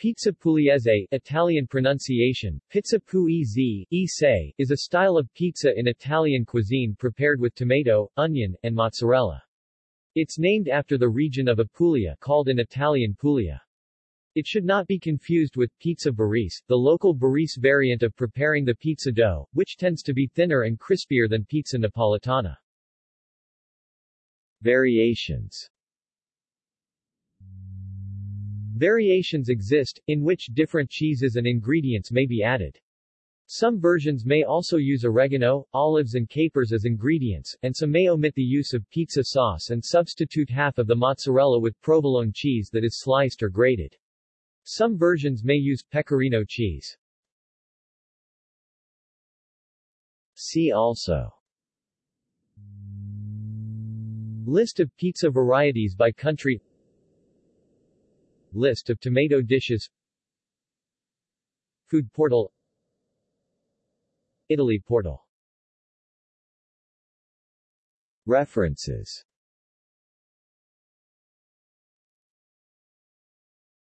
Pizza pugliese Italian pronunciation, pizza puese, e is a style of pizza in Italian cuisine prepared with tomato, onion, and mozzarella. It's named after the region of Apulia called in Italian Puglia. It should not be confused with pizza barese, the local barese variant of preparing the pizza dough, which tends to be thinner and crispier than pizza napolitana. Variations Variations exist, in which different cheeses and ingredients may be added. Some versions may also use oregano, olives and capers as ingredients, and some may omit the use of pizza sauce and substitute half of the mozzarella with provolone cheese that is sliced or grated. Some versions may use pecorino cheese. See also List of pizza varieties by country List of tomato dishes. Food portal. Italy portal. References